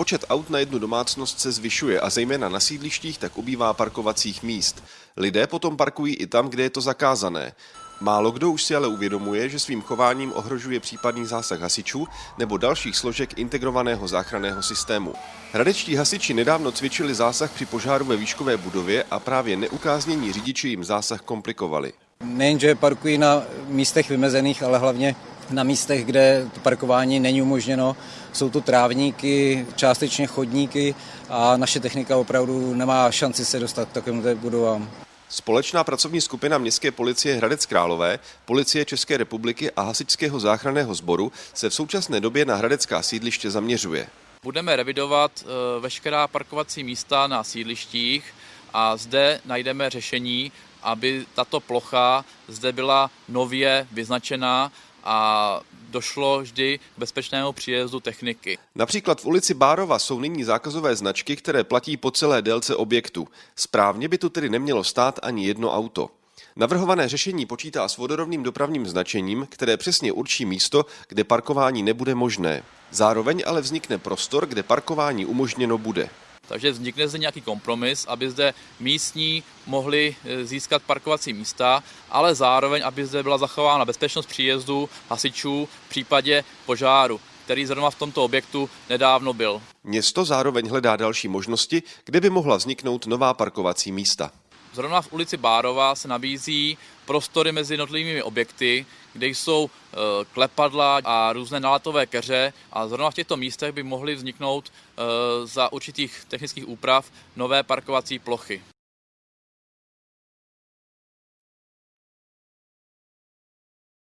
Počet aut na jednu domácnost se zvyšuje a zejména na sídlištích tak ubývá parkovacích míst. Lidé potom parkují i tam, kde je to zakázané. Málo kdo už si ale uvědomuje, že svým chováním ohrožuje případný zásah hasičů nebo dalších složek integrovaného záchranného systému. Hradečtí hasiči nedávno cvičili zásah při požáru ve výškové budově a právě neukáznění řidiči jim zásah komplikovali. Nejenže parkují na místech vymezených, ale hlavně na místech, kde to parkování není umožněno. Jsou to trávníky, částečně chodníky a naše technika opravdu nemá šanci se dostat k takovým budovám. Společná pracovní skupina Městské policie Hradec Králové, Policie České republiky a Hasičského záchranného sboru se v současné době na hradecká sídliště zaměřuje. Budeme revidovat eh, veškerá parkovací místa na sídlištích a zde najdeme řešení, aby tato plocha zde byla nově vyznačená a došlo vždy k bezpečnému příjezdu techniky. Například v ulici Bárova jsou nyní zákazové značky, které platí po celé délce objektu. Správně by tu tedy nemělo stát ani jedno auto. Navrhované řešení počítá s vodorovným dopravním značením, které přesně určí místo, kde parkování nebude možné. Zároveň ale vznikne prostor, kde parkování umožněno bude. Takže vznikne zde nějaký kompromis, aby zde místní mohli e, získat parkovací místa, ale zároveň, aby zde byla zachována bezpečnost příjezdu hasičů v případě požáru který zrovna v tomto objektu nedávno byl. Město zároveň hledá další možnosti, kde by mohla vzniknout nová parkovací místa. Zrovna v ulici Bárova se nabízí prostory mezi jednotlivými objekty, kde jsou e, klepadla a různé náletové keře a zrovna v těchto místech by mohly vzniknout e, za určitých technických úprav nové parkovací plochy.